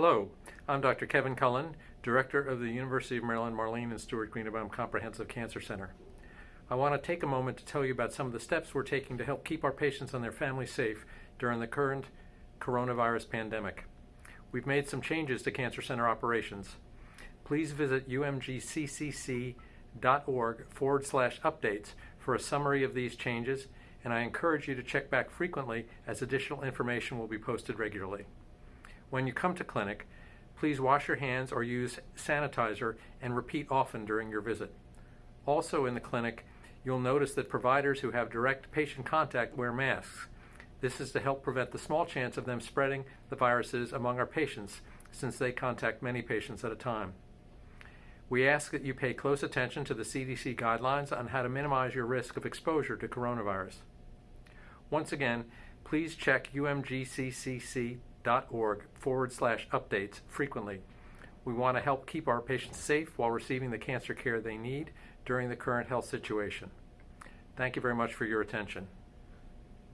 Hello, I'm Dr. Kevin Cullen, Director of the University of Maryland Marlene and Stewart Greenebaum Comprehensive Cancer Center. I want to take a moment to tell you about some of the steps we're taking to help keep our patients and their families safe during the current coronavirus pandemic. We've made some changes to Cancer Center operations. Please visit umgccc.org forward slash updates for a summary of these changes, and I encourage you to check back frequently as additional information will be posted regularly. When you come to clinic, please wash your hands or use sanitizer and repeat often during your visit. Also in the clinic, you'll notice that providers who have direct patient contact wear masks. This is to help prevent the small chance of them spreading the viruses among our patients since they contact many patients at a time. We ask that you pay close attention to the CDC guidelines on how to minimize your risk of exposure to coronavirus. Once again, please check umgccc.org forward slash updates frequently. We want to help keep our patients safe while receiving the cancer care they need during the current health situation. Thank you very much for your attention.